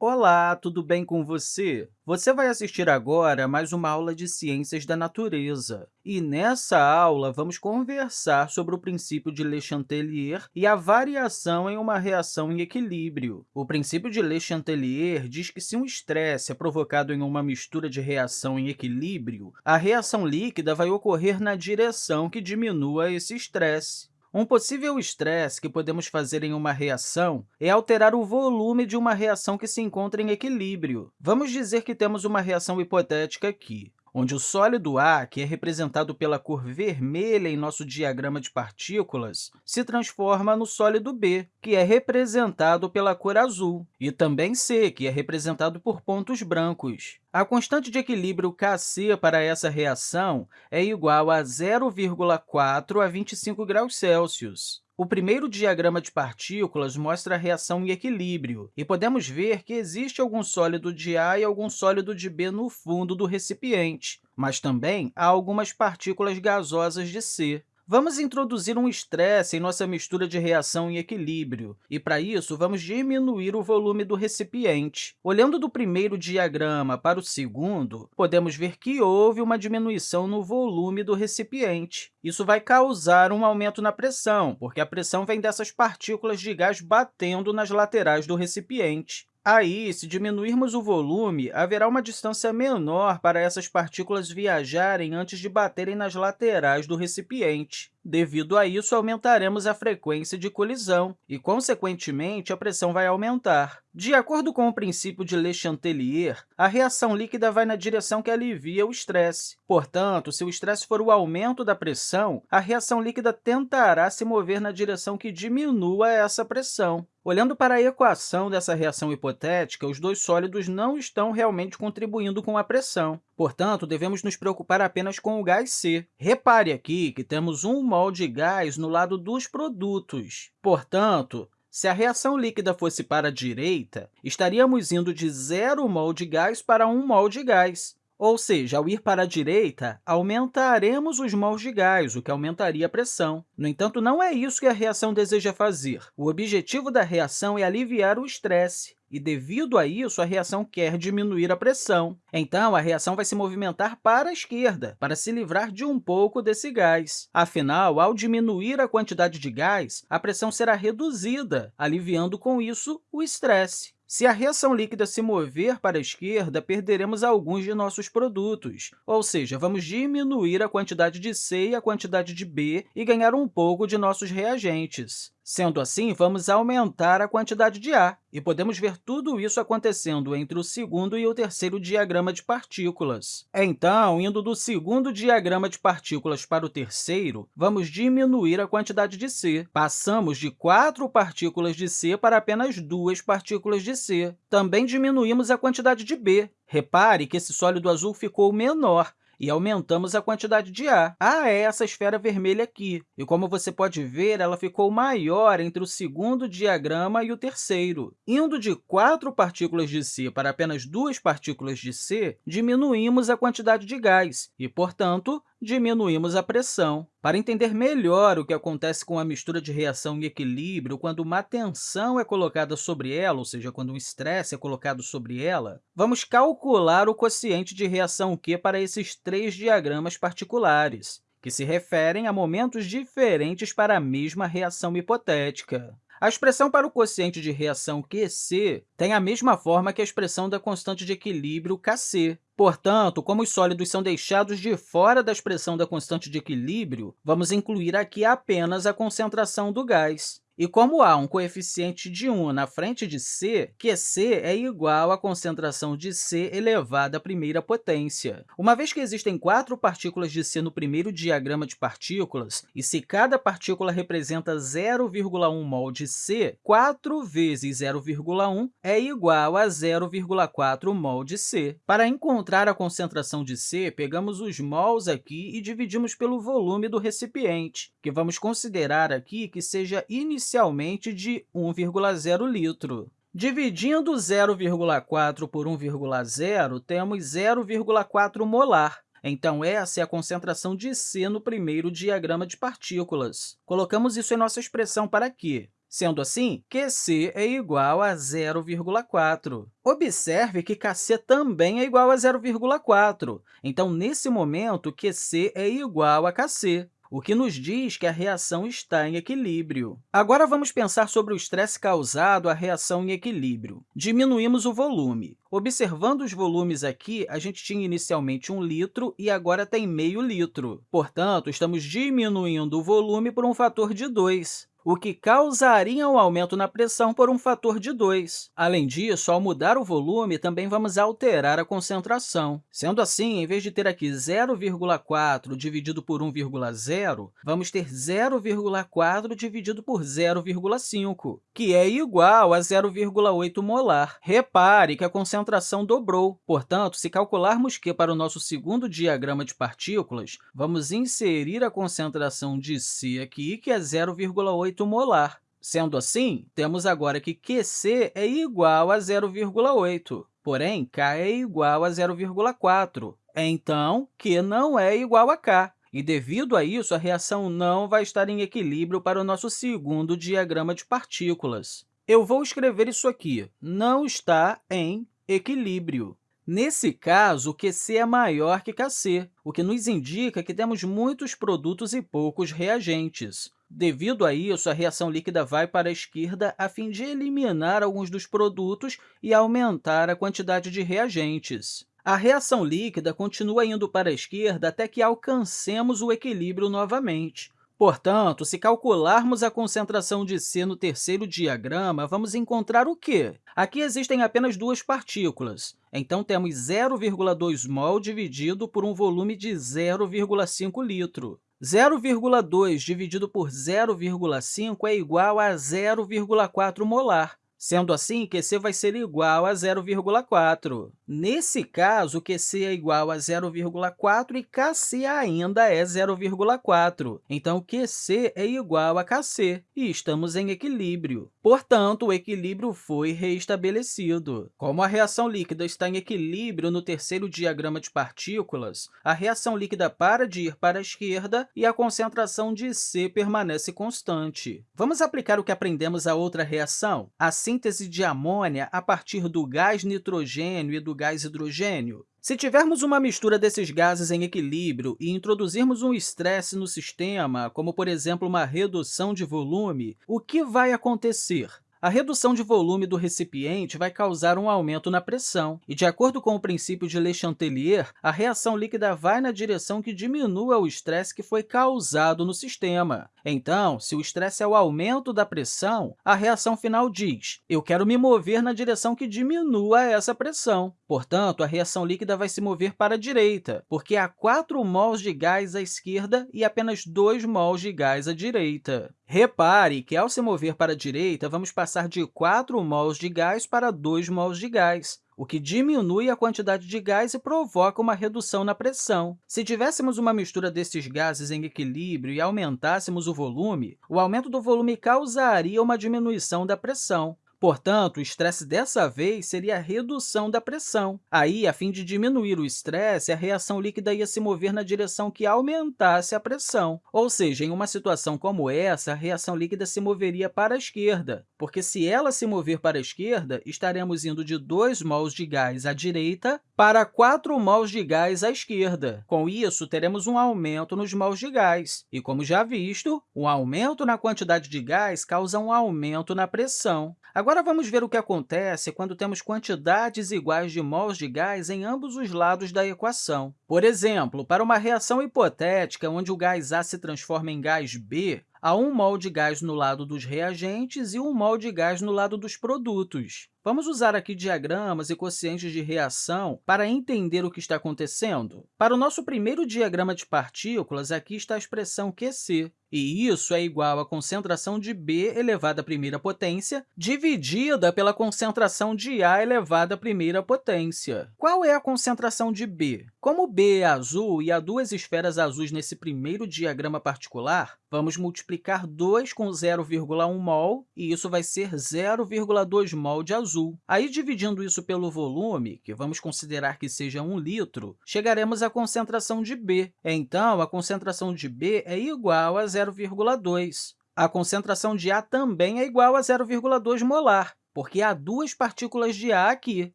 Olá, tudo bem com você? Você vai assistir agora a mais uma aula de Ciências da Natureza. E nessa aula, vamos conversar sobre o princípio de Le Chatelier e a variação em uma reação em equilíbrio. O princípio de Le Chatelier diz que se um estresse é provocado em uma mistura de reação em equilíbrio, a reação líquida vai ocorrer na direção que diminua esse estresse. Um possível estresse que podemos fazer em uma reação é alterar o volume de uma reação que se encontra em equilíbrio. Vamos dizer que temos uma reação hipotética aqui onde o sólido A, que é representado pela cor vermelha em nosso diagrama de partículas, se transforma no sólido B, que é representado pela cor azul, e também C, que é representado por pontos brancos. A constante de equilíbrio Kc para essa reação é igual a 0,4 a 25 graus Celsius. O primeiro diagrama de partículas mostra a reação em equilíbrio, e podemos ver que existe algum sólido de A e algum sólido de B no fundo do recipiente, mas também há algumas partículas gasosas de C. Vamos introduzir um estresse em nossa mistura de reação em equilíbrio, e, para isso, vamos diminuir o volume do recipiente. Olhando do primeiro diagrama para o segundo, podemos ver que houve uma diminuição no volume do recipiente. Isso vai causar um aumento na pressão, porque a pressão vem dessas partículas de gás batendo nas laterais do recipiente. Aí, se diminuirmos o volume, haverá uma distância menor para essas partículas viajarem antes de baterem nas laterais do recipiente. Devido a isso, aumentaremos a frequência de colisão e, consequentemente, a pressão vai aumentar. De acordo com o princípio de Le Chatelier, a reação líquida vai na direção que alivia o estresse. Portanto, se o estresse for o aumento da pressão, a reação líquida tentará se mover na direção que diminua essa pressão. Olhando para a equação dessa reação hipotética, os dois sólidos não estão realmente contribuindo com a pressão. Portanto, devemos nos preocupar apenas com o gás C. Repare aqui que temos um mol de gás no lado dos produtos. Portanto, se a reação líquida fosse para a direita, estaríamos indo de 0 mol de gás para 1 mol de gás. Ou seja, ao ir para a direita, aumentaremos os mols de gás, o que aumentaria a pressão. No entanto, não é isso que a reação deseja fazer. O objetivo da reação é aliviar o estresse e, devido a isso, a reação quer diminuir a pressão. Então, a reação vai se movimentar para a esquerda, para se livrar de um pouco desse gás. Afinal, ao diminuir a quantidade de gás, a pressão será reduzida, aliviando com isso o estresse. Se a reação líquida se mover para a esquerda, perderemos alguns de nossos produtos, ou seja, vamos diminuir a quantidade de C e a quantidade de B e ganhar um pouco de nossos reagentes. Sendo assim, vamos aumentar a quantidade de A, e podemos ver tudo isso acontecendo entre o segundo e o terceiro diagrama de partículas. Então, indo do segundo diagrama de partículas para o terceiro, vamos diminuir a quantidade de C. Passamos de quatro partículas de C para apenas duas partículas de C. Também diminuímos a quantidade de B. Repare que esse sólido azul ficou menor, e aumentamos a quantidade de A. A é essa esfera vermelha aqui, e como você pode ver, ela ficou maior entre o segundo diagrama e o terceiro. Indo de quatro partículas de C para apenas duas partículas de C, diminuímos a quantidade de gás e, portanto, diminuímos a pressão. Para entender melhor o que acontece com a mistura de reação em equilíbrio quando uma tensão é colocada sobre ela, ou seja, quando um estresse é colocado sobre ela, vamos calcular o quociente de reação Q para esses três diagramas particulares, que se referem a momentos diferentes para a mesma reação hipotética. A expressão para o quociente de reação QC tem a mesma forma que a expressão da constante de equilíbrio Kc. Portanto, como os sólidos são deixados de fora da expressão da constante de equilíbrio, vamos incluir aqui apenas a concentração do gás. E como há um coeficiente de 1 na frente de c, que c é igual à concentração de c elevado à primeira potência. Uma vez que existem quatro partículas de c no primeiro diagrama de partículas, e se cada partícula representa 0,1 mol de c, 4 vezes 0,1 é igual a 0,4 mol de c. Para encontrar a concentração de c, pegamos os mols aqui e dividimos pelo volume do recipiente, que vamos considerar aqui que seja inicialmente inicialmente de 1,0 litro. Dividindo 0,4 por 1,0, temos 0,4 molar. Então, essa é a concentração de C no primeiro diagrama de partículas. Colocamos isso em nossa expressão para Q. Sendo assim, QC é igual a 0,4. Observe que KC também é igual a 0,4. Então, nesse momento, QC é igual a KC o que nos diz que a reação está em equilíbrio. Agora, vamos pensar sobre o estresse causado à reação em equilíbrio. Diminuímos o volume. Observando os volumes aqui, a gente tinha inicialmente 1 litro e agora tem meio litro. Portanto, estamos diminuindo o volume por um fator de 2 o que causaria um aumento na pressão por um fator de 2. Além disso, ao mudar o volume, também vamos alterar a concentração. Sendo assim, em vez de ter aqui 0,4 dividido por 1,0, vamos ter 0,4 dividido por 0,5, que é igual a 0,8 molar. Repare que a concentração dobrou. Portanto, se calcularmos que, para o nosso segundo diagrama de partículas, vamos inserir a concentração de C aqui, que é 0,8 molar. Sendo assim, temos agora que QC é igual a 0,8, porém, K é igual a 0,4. Então, Q não é igual a K. E, devido a isso, a reação não vai estar em equilíbrio para o nosso segundo diagrama de partículas. Eu vou escrever isso aqui, não está em equilíbrio. Nesse caso, QC é maior que Kc, o que nos indica que temos muitos produtos e poucos reagentes. Devido a isso, a reação líquida vai para a esquerda a fim de eliminar alguns dos produtos e aumentar a quantidade de reagentes. A reação líquida continua indo para a esquerda até que alcancemos o equilíbrio novamente. Portanto, se calcularmos a concentração de C no terceiro diagrama, vamos encontrar o quê? Aqui existem apenas duas partículas, então temos 0,2 mol dividido por um volume de 0,5 litro. 0,2 dividido por 0,5 é igual a 0,4 molar. Sendo assim, QC vai ser igual a 0,4. Nesse caso, QC é igual a 0,4 e KC ainda é 0,4. Então, QC é igual a KC, e estamos em equilíbrio. Portanto, o equilíbrio foi reestabelecido. Como a reação líquida está em equilíbrio no terceiro diagrama de partículas, a reação líquida para de ir para a esquerda e a concentração de C permanece constante. Vamos aplicar o que aprendemos à outra reação? Assim, síntese de amônia a partir do gás nitrogênio e do gás hidrogênio? Se tivermos uma mistura desses gases em equilíbrio e introduzirmos um estresse no sistema, como, por exemplo, uma redução de volume, o que vai acontecer? A redução de volume do recipiente vai causar um aumento na pressão, e, de acordo com o princípio de Le Chatelier, a reação líquida vai na direção que diminua o estresse que foi causado no sistema. Então, se o estresse é o aumento da pressão, a reação final diz eu quero me mover na direção que diminua essa pressão. Portanto, a reação líquida vai se mover para a direita, porque há 4 mols de gás à esquerda e apenas 2 mols de gás à direita. Repare que, ao se mover para a direita, vamos passar de 4 mols de gás para 2 mols de gás o que diminui a quantidade de gás e provoca uma redução na pressão. Se tivéssemos uma mistura desses gases em equilíbrio e aumentássemos o volume, o aumento do volume causaria uma diminuição da pressão. Portanto, o estresse dessa vez seria a redução da pressão. Aí, a fim de diminuir o estresse, a reação líquida ia se mover na direção que aumentasse a pressão. Ou seja, em uma situação como essa, a reação líquida se moveria para a esquerda, porque se ela se mover para a esquerda, estaremos indo de 2 mols de gás à direita para 4 mols de gás à esquerda. Com isso, teremos um aumento nos mols de gás. E, como já visto, um aumento na quantidade de gás causa um aumento na pressão. Agora, vamos ver o que acontece quando temos quantidades iguais de mols de gás em ambos os lados da equação. Por exemplo, para uma reação hipotética onde o gás A se transforma em gás B, há 1 mol de gás no lado dos reagentes e 1 mol de gás no lado dos produtos. Vamos usar aqui diagramas e quocientes de reação para entender o que está acontecendo. Para o nosso primeiro diagrama de partículas, aqui está a expressão QC, e isso é igual à concentração de B elevada à primeira potência dividida pela concentração de A elevada à primeira potência. Qual é a concentração de B? Como B é azul e há duas esferas azuis nesse primeiro diagrama particular, vamos multiplicar 2 com 0,1 mol, e isso vai ser 0,2 mol de azul. Aí, dividindo isso pelo volume, que vamos considerar que seja 1 litro, chegaremos à concentração de B. Então, a concentração de B é igual a 0,2. A concentração de A também é igual a 0,2 molar, porque há duas partículas de A aqui.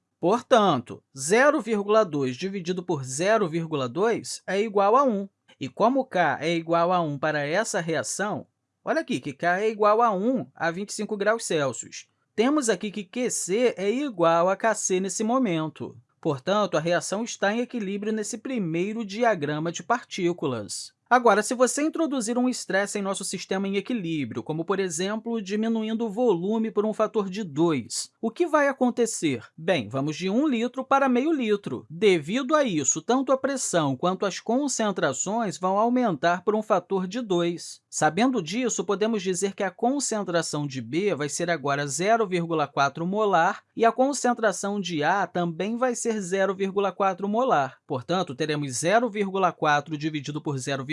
Portanto, 0,2 dividido por 0,2 é igual a 1. E como K é igual a 1 para essa reação, olha aqui que K é igual a 1 a 25 graus Celsius. Temos aqui que QC é igual a Kc nesse momento. Portanto, a reação está em equilíbrio nesse primeiro diagrama de partículas. Agora, se você introduzir um estresse em nosso sistema em equilíbrio, como, por exemplo, diminuindo o volume por um fator de 2, o que vai acontecer? Bem, vamos de 1 litro para meio litro. Devido a isso, tanto a pressão quanto as concentrações vão aumentar por um fator de 2. Sabendo disso, podemos dizer que a concentração de B vai ser agora 0,4 molar e a concentração de A também vai ser 0,4 molar. Portanto, teremos 0,4 dividido por 0,4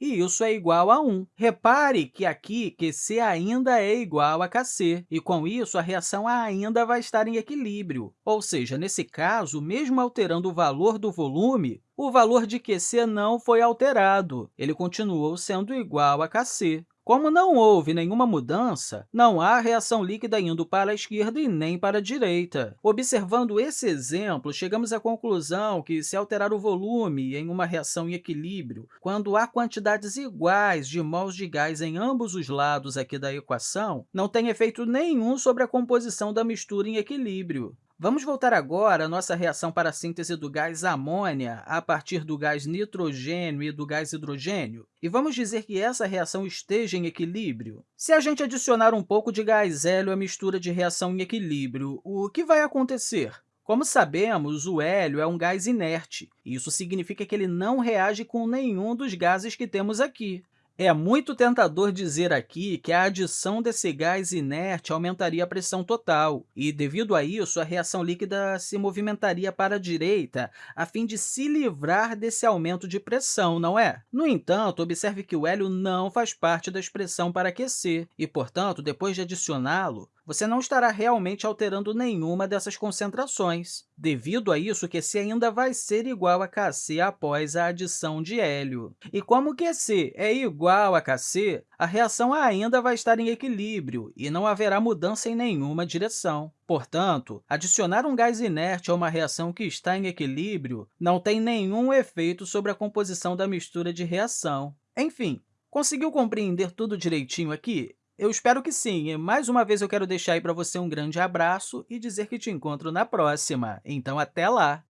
e isso é igual a 1. Repare que aqui QC ainda é igual a Kc, e com isso a reação ainda vai estar em equilíbrio. Ou seja, nesse caso, mesmo alterando o valor do volume, o valor de QC não foi alterado, ele continuou sendo igual a Kc. Como não houve nenhuma mudança, não há reação líquida indo para a esquerda e nem para a direita. Observando esse exemplo, chegamos à conclusão que, se alterar o volume em uma reação em equilíbrio, quando há quantidades iguais de mols de gás em ambos os lados aqui da equação, não tem efeito nenhum sobre a composição da mistura em equilíbrio. Vamos voltar agora à nossa reação para a síntese do gás amônia a partir do gás nitrogênio e do gás hidrogênio, e vamos dizer que essa reação esteja em equilíbrio. Se a gente adicionar um pouco de gás hélio à mistura de reação em equilíbrio, o que vai acontecer? Como sabemos, o hélio é um gás inerte. Isso significa que ele não reage com nenhum dos gases que temos aqui. É muito tentador dizer aqui que a adição desse gás inerte aumentaria a pressão total, e, devido a isso, a reação líquida se movimentaria para a direita a fim de se livrar desse aumento de pressão, não é? No entanto, observe que o hélio não faz parte da expressão para aquecer, e, portanto, depois de adicioná-lo, você não estará realmente alterando nenhuma dessas concentrações. Devido a isso, QC ainda vai ser igual a Kc após a adição de hélio. E como QC é igual a Kc, a reação ainda vai estar em equilíbrio e não haverá mudança em nenhuma direção. Portanto, adicionar um gás inerte a uma reação que está em equilíbrio não tem nenhum efeito sobre a composição da mistura de reação. Enfim, conseguiu compreender tudo direitinho aqui? Eu espero que sim. Mais uma vez, eu quero deixar aí para você um grande abraço e dizer que te encontro na próxima. Então, até lá!